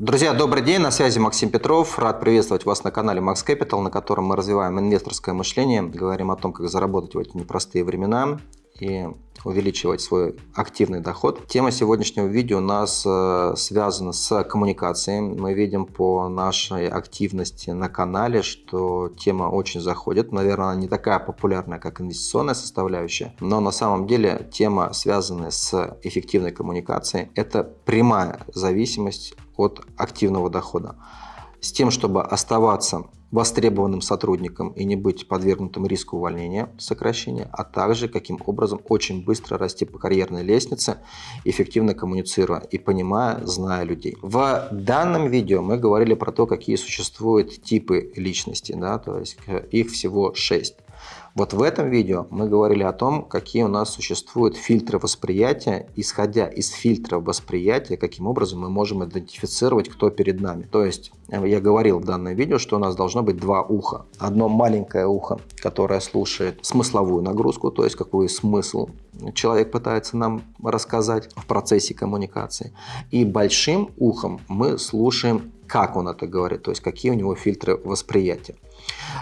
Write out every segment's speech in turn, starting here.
Друзья, добрый день, на связи Максим Петров. Рад приветствовать вас на канале Max Capital, на котором мы развиваем инвесторское мышление, говорим о том, как заработать в эти непростые времена и увеличивать свой активный доход. Тема сегодняшнего видео у нас э, связана с коммуникацией. Мы видим по нашей активности на канале, что тема очень заходит. Наверное, она не такая популярная, как инвестиционная составляющая, но на самом деле тема, связанная с эффективной коммуникацией, это прямая зависимость от активного дохода. С тем, чтобы оставаться востребованным сотрудником и не быть подвергнутым риску увольнения, сокращения, а также каким образом очень быстро расти по карьерной лестнице, эффективно коммуницируя и понимая, зная людей. В данном видео мы говорили про то, какие существуют типы личности, да, то есть их всего шесть. Вот в этом видео мы говорили о том, какие у нас существуют фильтры восприятия. Исходя из фильтра восприятия, каким образом мы можем идентифицировать, кто перед нами. То есть э, я говорил в данном видео, что у нас должно быть два уха. Одно маленькое ухо, которое слушает смысловую нагрузку, то есть какой смысл человек пытается нам рассказать в процессе коммуникации. И большим ухом мы слушаем, как он это говорит, то есть какие у него фильтры восприятия.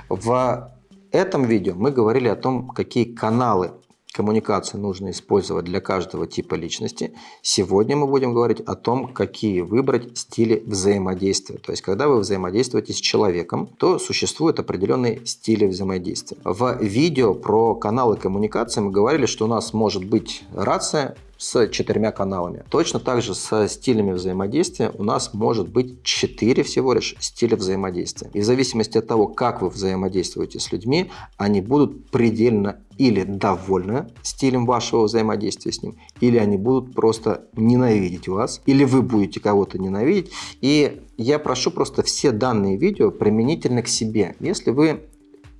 В этом видео мы говорили о том, какие каналы коммуникации нужно использовать для каждого типа личности. Сегодня мы будем говорить о том, какие выбрать стили взаимодействия. То есть, когда вы взаимодействуете с человеком, то существуют определенные стили взаимодействия. В видео про каналы коммуникации мы говорили, что у нас может быть рация, с четырьмя каналами. Точно так же со стилями взаимодействия у нас может быть четыре всего лишь стиля взаимодействия. И в зависимости от того, как вы взаимодействуете с людьми, они будут предельно или довольны стилем вашего взаимодействия с ним, или они будут просто ненавидеть вас, или вы будете кого-то ненавидеть. И я прошу просто все данные видео применительно к себе. Если вы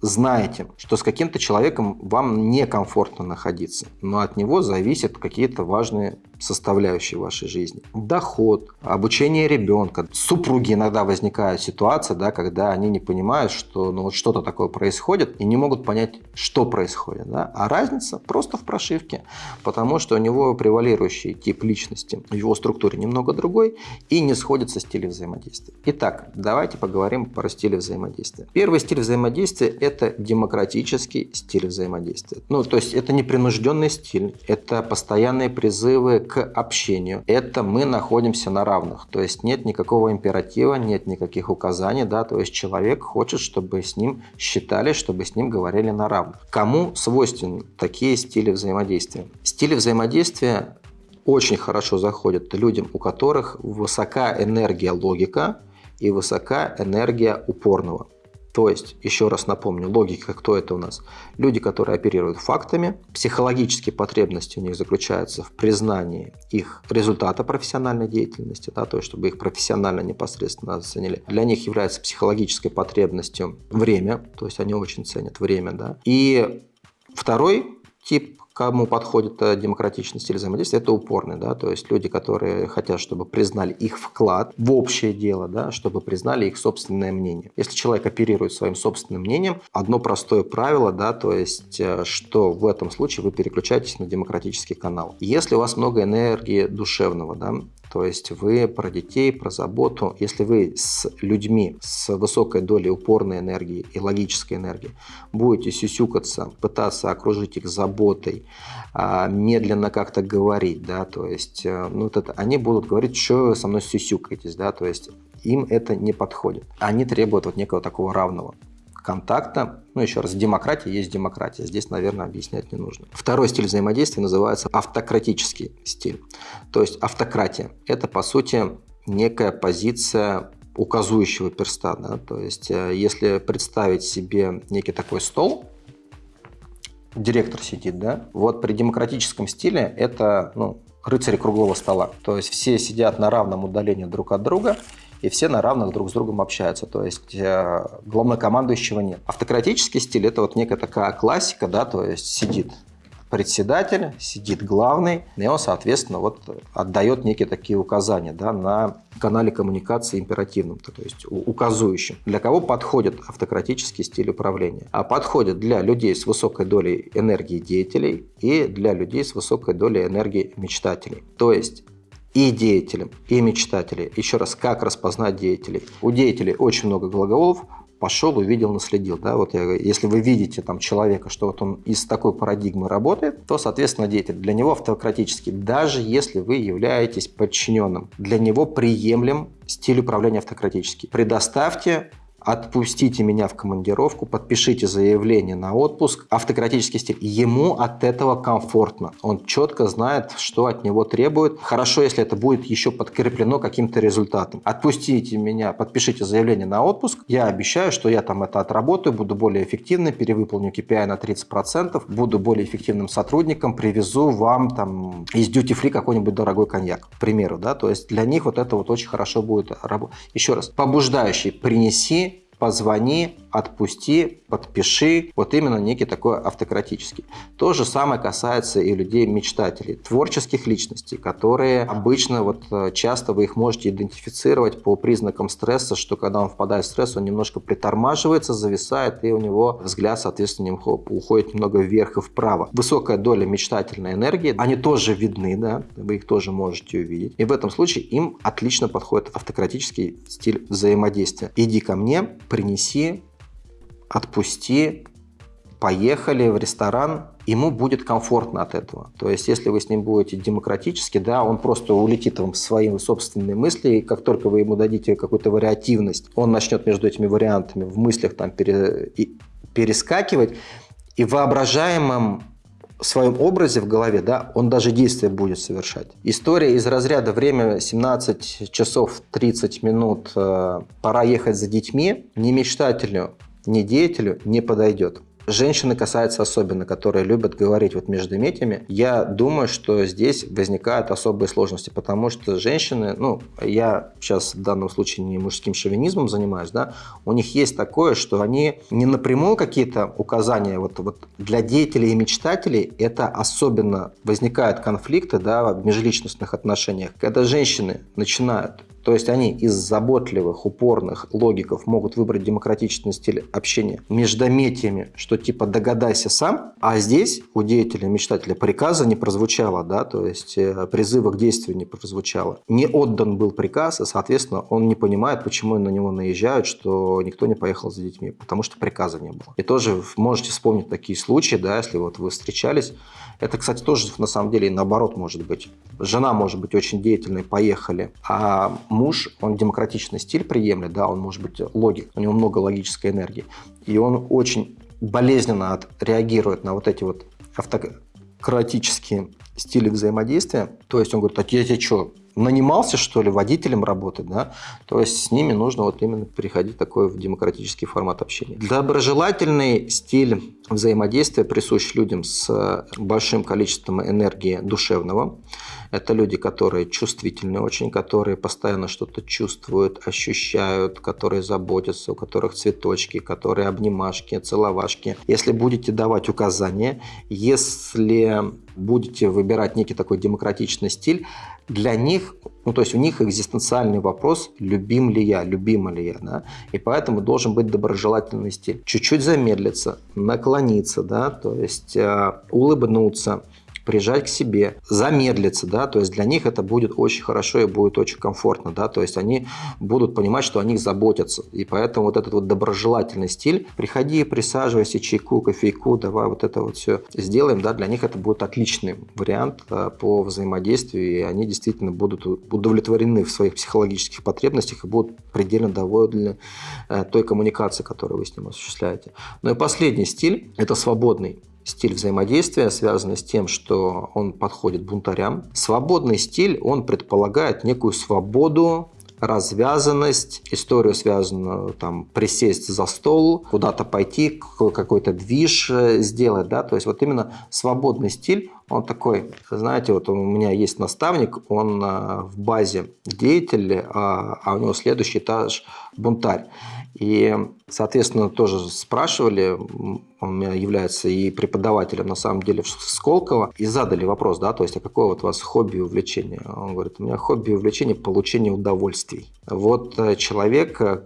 знаете, что с каким-то человеком вам некомфортно находиться, но от него зависят какие-то важные составляющие вашей жизни. Доход, обучение ребенка. Супруги иногда возникает ситуация, да, когда они не понимают, что ну, вот что-то такое происходит и не могут понять, что происходит. Да? А разница просто в прошивке, потому что у него превалирующий тип личности в его структуре немного другой и не сходится стиль взаимодействия. Итак, давайте поговорим про стиль взаимодействия. Первый стиль взаимодействия – это демократический стиль взаимодействия. Ну, то есть это непринужденный стиль, это постоянные призывы к общению. Это мы находимся на равных. То есть нет никакого императива, нет никаких указаний. Да? То есть человек хочет, чтобы с ним считали, чтобы с ним говорили на равных. Кому свойственны такие стили взаимодействия? Стили взаимодействия очень хорошо заходят людям, у которых высока энергия логика и высока энергия упорного. То есть, еще раз напомню, логика, кто это у нас? Люди, которые оперируют фактами, психологические потребности у них заключаются в признании их результата профессиональной деятельности, да, то есть, чтобы их профессионально непосредственно оценили. Для них является психологической потребностью время, то есть, они очень ценят время, да. И второй тип кому подходит э, демократичный стиль взаимодействия, это упорный, да, то есть люди, которые хотят, чтобы признали их вклад в общее дело, да, чтобы признали их собственное мнение. Если человек оперирует своим собственным мнением, одно простое правило, да, то есть, э, что в этом случае вы переключаетесь на демократический канал. Если у вас много энергии душевного, да, то есть вы про детей, про заботу. Если вы с людьми с высокой долей упорной энергии и логической энергии будете сюсюкаться, пытаться окружить их заботой, а, медленно как-то говорить, да, то есть э, ну, вот это, они будут говорить, что со мной сюсюкаетесь, да, то есть им это не подходит. Они требуют вот некого такого равного контакта. Ну, еще раз, демократия есть демократия. Здесь, наверное, объяснять не нужно. Второй стиль взаимодействия называется автократический стиль. То есть автократия – это, по сути, некая позиция указующего перста. Да? То есть, э, если представить себе некий такой стол, директор сидит, да, вот при демократическом стиле это ну, рыцари круглого стола. То есть все сидят на равном удалении друг от друга, и все на равных друг с другом общаются, то есть э, главнокомандующего нет. Автократический стиль – это вот некая такая классика, да, то есть сидит председатель, сидит главный, и он, соответственно, вот отдает некие такие указания да, на канале коммуникации императивном, то есть указующим. Для кого подходит автократический стиль управления? А подходит для людей с высокой долей энергии деятелей и для людей с высокой долей энергии мечтателей. То есть и деятелям, и мечтателям. Еще раз, как распознать деятелей? У деятелей очень много глаголов, пошел, увидел, наследил. Да? Вот я, если вы видите там человека, что вот он из такой парадигмы работает, то, соответственно, деятель для него автократический. Даже если вы являетесь подчиненным, для него приемлем стиль управления автократический. Предоставьте отпустите меня в командировку, подпишите заявление на отпуск, автократический стиль. Ему от этого комфортно. Он четко знает, что от него требует. Хорошо, если это будет еще подкреплено каким-то результатом. Отпустите меня, подпишите заявление на отпуск. Я обещаю, что я там это отработаю, буду более эффективным, перевыполню KPI на 30%, буду более эффективным сотрудником, привезу вам там из duty free какой-нибудь дорогой коньяк, к примеру. Да? То есть для них вот это вот очень хорошо будет работать. Еще раз, побуждающий, принеси позвони, отпусти, подпиши. Вот именно некий такой автократический. То же самое касается и людей-мечтателей, творческих личностей, которые обычно, вот э, часто вы их можете идентифицировать по признакам стресса, что когда он впадает в стресс, он немножко притормаживается, зависает, и у него взгляд, соответственно, уходит немного вверх и вправо. Высокая доля мечтательной энергии, они тоже видны, да, вы их тоже можете увидеть. И в этом случае им отлично подходит автократический стиль взаимодействия. Иди ко мне, принеси, отпусти, поехали в ресторан, ему будет комфортно от этого. То есть, если вы с ним будете демократически, да, он просто улетит вам своими собственными мысли, и как только вы ему дадите какую-то вариативность, он начнет между этими вариантами в мыслях там пере, и, перескакивать, и в воображаемом своем образе в голове, да, он даже действия будет совершать. История из разряда время 17 часов 30 минут, э, пора ехать за детьми, не мечтателю, не деятелю не подойдет. Женщины касается особенно, которые любят говорить вот между метями. Я думаю, что здесь возникают особые сложности, потому что женщины, ну, я сейчас в данном случае не мужским шовинизмом занимаюсь, да, у них есть такое, что они не напрямую какие-то указания, вот, вот для деятелей и мечтателей это особенно возникают конфликты, да, в межличностных отношениях, когда женщины начинают то есть они из заботливых, упорных логиков могут выбрать демократичный стиль общения междометиями, что типа догадайся сам, а здесь у деятеля, мечтателя приказа не прозвучало, да, то есть э, призыва к действию не прозвучало. Не отдан был приказ, и, соответственно, он не понимает, почему на него наезжают, что никто не поехал за детьми, потому что приказа не было. И тоже можете вспомнить такие случаи, да, если вот вы встречались. Это, кстати, тоже на самом деле наоборот может быть. Жена может быть очень деятельной, поехали, а муж, он демократичный стиль приемлет, да, он может быть логик, у него много логической энергии, и он очень болезненно от, реагирует на вот эти вот автократические стили взаимодействия. То есть он говорит, а я тебе что, нанимался, что ли, водителем работать, да? То есть с ними нужно вот именно переходить такой в демократический формат общения. Доброжелательный стиль взаимодействия присущ людям с большим количеством энергии душевного. Это люди, которые чувствительны очень, которые постоянно что-то чувствуют, ощущают, которые заботятся, у которых цветочки, которые обнимашки, целовашки. Если будете давать указания, если будете выбирать некий такой демократичный стиль, для них, ну то есть у них экзистенциальный вопрос, любим ли я, любима ли я, да, и поэтому должен быть доброжелательный стиль. Чуть-чуть замедлиться, наклониться, да, то есть э, улыбнуться, прижать к себе, замедлиться, да, то есть для них это будет очень хорошо и будет очень комфортно, да, то есть они будут понимать, что о них заботятся, и поэтому вот этот вот доброжелательный стиль, приходи, присаживайся, чайку, кофейку, давай вот это вот все сделаем, да, для них это будет отличный вариант да, по взаимодействию, и они действительно будут удовлетворены в своих психологических потребностях и будут предельно довольны э, той коммуникацией, которую вы с ним осуществляете. Ну и последний стиль – это свободный стиль взаимодействия, связанный с тем, что он подходит бунтарям. Свободный стиль, он предполагает некую свободу развязанность, историю связанную, там, присесть за стол, куда-то пойти, какой-то движ сделать, да, то есть вот именно свободный стиль, он такой, знаете, вот у меня есть наставник, он э, в базе деятель, а, а у него следующий этаж бунтарь. И, соответственно, тоже спрашивали, он меня является и преподавателем, на самом деле, в Сколково, и задали вопрос, да, то есть, а какое вот у вас хобби и увлечение? Он говорит, у меня хобби и увлечение – получение удовольствий. Вот э, человек э,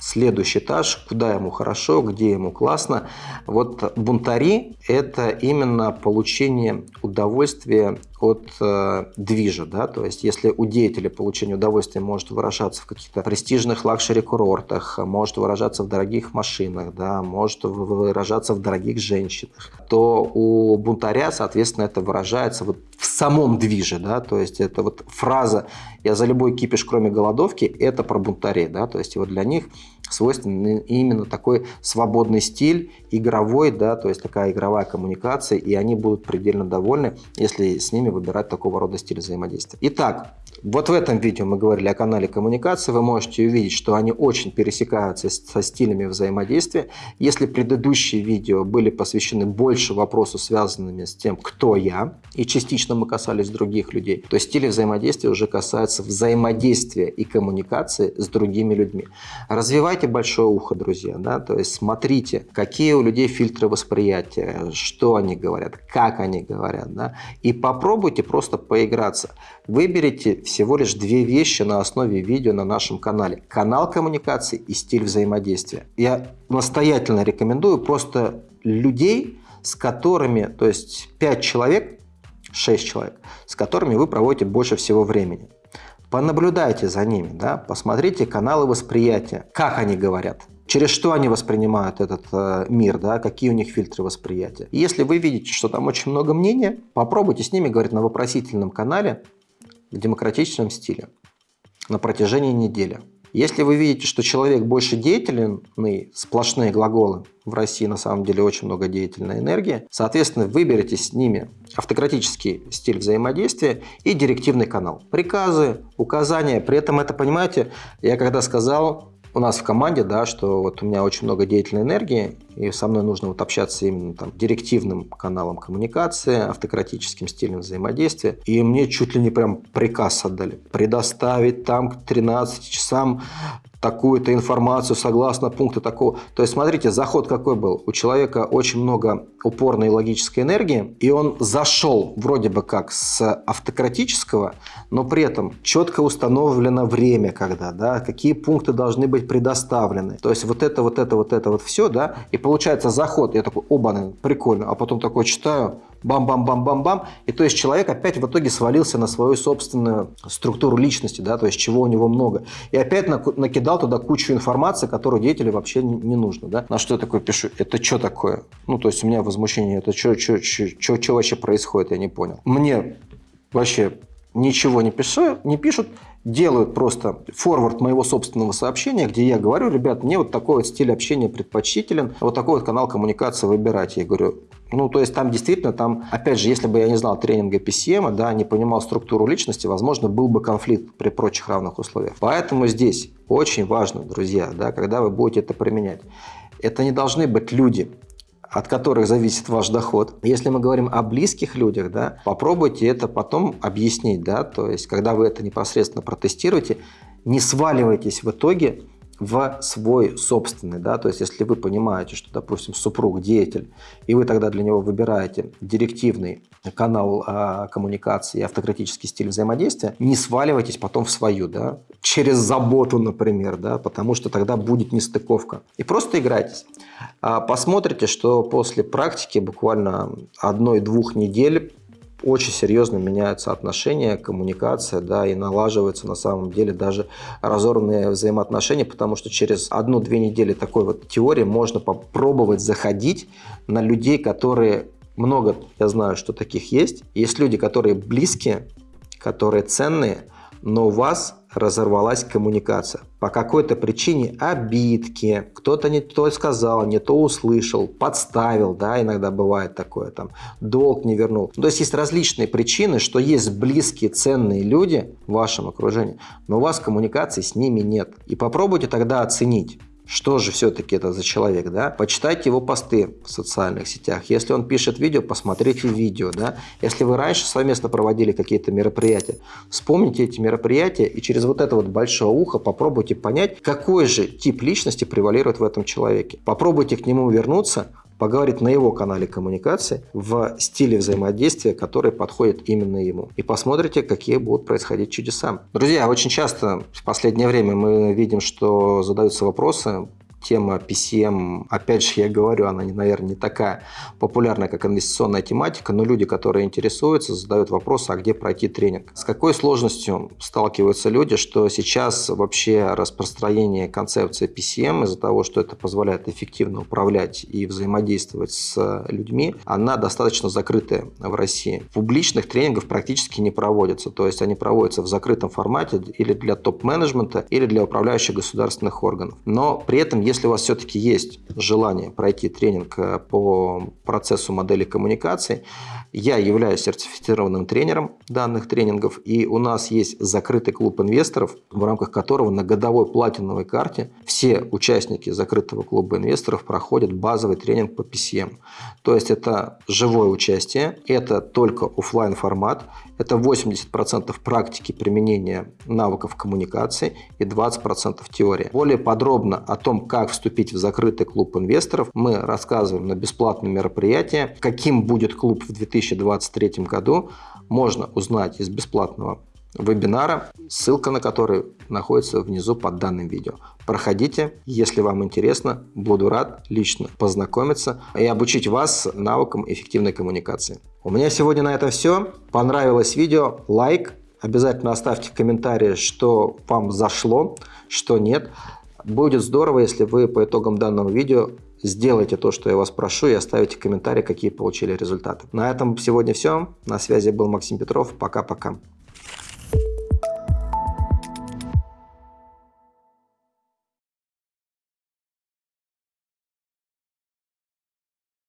следующий этаж, куда ему хорошо, где ему классно. Вот бунтари – это именно получение удовольствия от э, движа, да, то есть если у деятеля получение удовольствия может выражаться в каких-то престижных лакшери-курортах, может выражаться в дорогих машинах, да, может выражаться в дорогих женщинах, то у бунтаря, соответственно, это выражается вот в самом движе, да, то есть это вот фраза «я за любой кипиш, кроме голодовки» – это про бунтарей, да, то есть вот для них свойственен именно такой свободный стиль, игровой, да, то есть такая игровая коммуникация, и они будут предельно довольны, если с ними выбирать такого рода стиль взаимодействия. Итак, вот в этом видео мы говорили о канале коммуникации. Вы можете увидеть, что они очень пересекаются со стилями взаимодействия. Если предыдущие видео были посвящены больше вопросу, связанными с тем, кто я, и частично мы касались других людей, то стили взаимодействия уже касаются взаимодействия и коммуникации с другими людьми. Развивайте большое ухо, друзья. Да? То есть смотрите, какие у людей фильтры восприятия, что они говорят, как они говорят. Да? И попробуйте просто поиграться. Выберите всего лишь две вещи на основе видео на нашем канале. Канал коммуникации и стиль взаимодействия. Я настоятельно рекомендую просто людей, с которыми, то есть 5 человек, 6 человек, с которыми вы проводите больше всего времени. Понаблюдайте за ними, да, посмотрите каналы восприятия, как они говорят, через что они воспринимают этот э, мир, да, какие у них фильтры восприятия. И если вы видите, что там очень много мнения, попробуйте с ними говорить на вопросительном канале, в демократичном стиле на протяжении недели. Если вы видите, что человек больше деятельный, сплошные глаголы, в России на самом деле очень много деятельной энергии, соответственно, выберите с ними автократический стиль взаимодействия и директивный канал. Приказы, указания, при этом это, понимаете, я когда сказал, у нас в команде, да, что вот у меня очень много деятельной энергии, и со мной нужно вот общаться именно там директивным каналом коммуникации, автократическим стилем взаимодействия. И мне чуть ли не прям приказ отдали. Предоставить там к 13 часам такую-то информацию согласно пункта такого. То есть, смотрите, заход какой был. У человека очень много упорной логической энергии, и он зашел вроде бы как с автократического, но при этом четко установлено время, когда, да, какие пункты должны быть предоставлены. То есть, вот это, вот это, вот это, вот все, да, и получается заход, я такой, оба, прикольно, а потом такой читаю, бам-бам-бам-бам-бам. И то есть человек опять в итоге свалился на свою собственную структуру личности, да, то есть чего у него много. И опять накидал туда кучу информации, которую деятелю вообще не нужно. Да. На что я такой пишу? Это что такое? Ну, то есть у меня возмущение, это что, что, что, что вообще происходит, я не понял. Мне вообще ничего не, пишу, не пишут, делают просто форвард моего собственного сообщения, где я говорю, ребят, мне вот такой вот стиль общения предпочтителен, вот такой вот канал коммуникации выбирать. Я говорю, ну, то есть там действительно, там, опять же, если бы я не знал тренинга PCM, да, не понимал структуру личности, возможно, был бы конфликт при прочих равных условиях. Поэтому здесь очень важно, друзья, да, когда вы будете это применять, это не должны быть люди, от которых зависит ваш доход. Если мы говорим о близких людях, да, попробуйте это потом объяснить. Да, то есть, когда вы это непосредственно протестируете, не сваливайтесь в итоге в свой собственный, да, то есть если вы понимаете, что, допустим, супруг деятель, и вы тогда для него выбираете директивный канал а, коммуникации и автократический стиль взаимодействия, не сваливайтесь потом в свою, да, через заботу, например, да, потому что тогда будет нестыковка. И просто играйтесь. А посмотрите, что после практики буквально одной-двух недель очень серьезно меняются отношения, коммуникация, да, и налаживаются на самом деле даже разорванные взаимоотношения, потому что через одну-две недели такой вот теории можно попробовать заходить на людей, которые много, я знаю, что таких есть. Есть люди, которые близкие, которые ценные, но у вас разорвалась коммуникация. По какой-то причине обидки, кто-то не то сказал, не то услышал, подставил, да, иногда бывает такое, там, долг не вернул. То есть есть различные причины, что есть близкие, ценные люди в вашем окружении, но у вас коммуникации с ними нет. И попробуйте тогда оценить, что же все-таки это за человек, да? Почитайте его посты в социальных сетях. Если он пишет видео, посмотрите видео, да? Если вы раньше совместно проводили какие-то мероприятия, вспомните эти мероприятия и через вот это вот большое ухо попробуйте понять, какой же тип личности превалирует в этом человеке. Попробуйте к нему вернуться, поговорить на его канале коммуникации в стиле взаимодействия, который подходит именно ему. И посмотрите, какие будут происходить чудеса. Друзья, очень часто в последнее время мы видим, что задаются вопросы, тема PCM, опять же, я говорю, она, наверное, не такая популярная, как инвестиционная тематика, но люди, которые интересуются, задают вопрос, а где пройти тренинг. С какой сложностью сталкиваются люди, что сейчас вообще распространение концепции PCM из-за того, что это позволяет эффективно управлять и взаимодействовать с людьми, она достаточно закрытая в России. Публичных тренингов практически не проводятся, то есть они проводятся в закрытом формате или для топ-менеджмента, или для управляющих государственных органов. Но при этом, если у вас все-таки есть желание пройти тренинг э, по процессу модели коммуникации, я являюсь сертифицированным тренером данных тренингов, и у нас есть закрытый клуб инвесторов, в рамках которого на годовой платиновой карте все участники закрытого клуба инвесторов проходят базовый тренинг по PCM. То есть это живое участие, это только офлайн формат, это 80% практики применения навыков коммуникации и 20% теории. Более подробно о том, как вступить в закрытый клуб инвесторов, мы рассказываем на бесплатном мероприятии. Каким будет клуб в 2023 году, можно узнать из бесплатного вебинара, ссылка на который находится внизу под данным видео. Проходите, если вам интересно, буду рад лично познакомиться и обучить вас навыкам эффективной коммуникации. У меня сегодня на этом все. Понравилось видео? Лайк. Обязательно оставьте комментарии, что вам зашло, что нет. Будет здорово, если вы по итогам данного видео сделайте то, что я вас прошу, и оставите комментарии, какие получили результаты. На этом сегодня все. На связи был Максим Петров. Пока-пока.